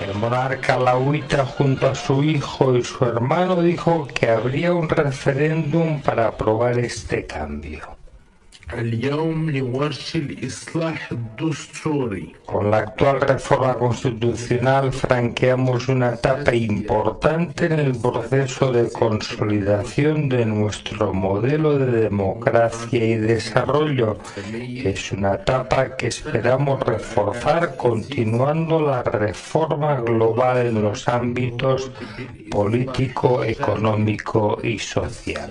El monarca lahuita junto a su hijo y su hermano dijo que habría un referéndum para aprobar este cambio. Con la actual reforma constitucional franqueamos una etapa importante en el proceso de consolidación de nuestro modelo de democracia y desarrollo. Es una etapa que esperamos reforzar continuando la reforma global en los ámbitos político, económico y social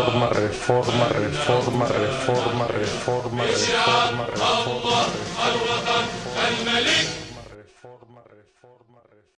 reforma, reforma, reforma, reforma, reforma, reforma, reforma, reforma,